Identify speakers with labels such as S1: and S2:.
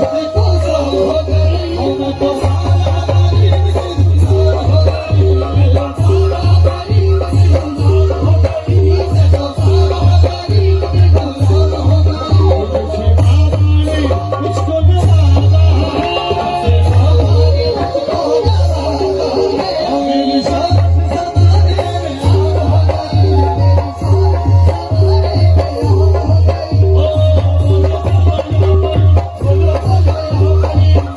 S1: Please